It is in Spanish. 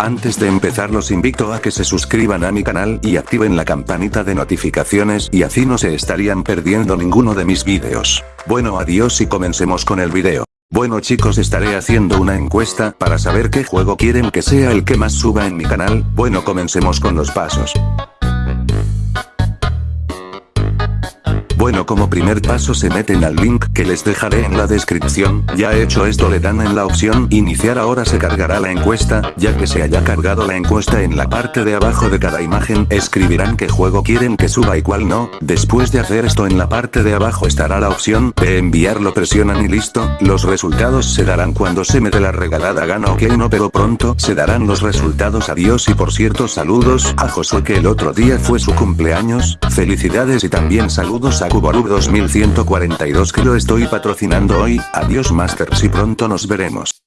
Antes de empezar los invito a que se suscriban a mi canal y activen la campanita de notificaciones y así no se estarían perdiendo ninguno de mis vídeos. Bueno adiós y comencemos con el video. Bueno chicos estaré haciendo una encuesta para saber qué juego quieren que sea el que más suba en mi canal, bueno comencemos con los pasos. Bueno como primer paso se meten al link que les dejaré en la descripción, ya hecho esto le dan en la opción iniciar ahora se cargará la encuesta, ya que se haya cargado la encuesta en la parte de abajo de cada imagen escribirán qué juego quieren que suba y cuál no, después de hacer esto en la parte de abajo estará la opción de enviarlo presionan y listo, los resultados se darán cuando se mete la regalada gana ok no pero pronto se darán los resultados. Adiós y por cierto saludos a Josué que el otro día fue su cumpleaños, felicidades y también saludos a Kuborub 2142 que lo estoy patrocinando hoy, adiós Masters y pronto nos veremos.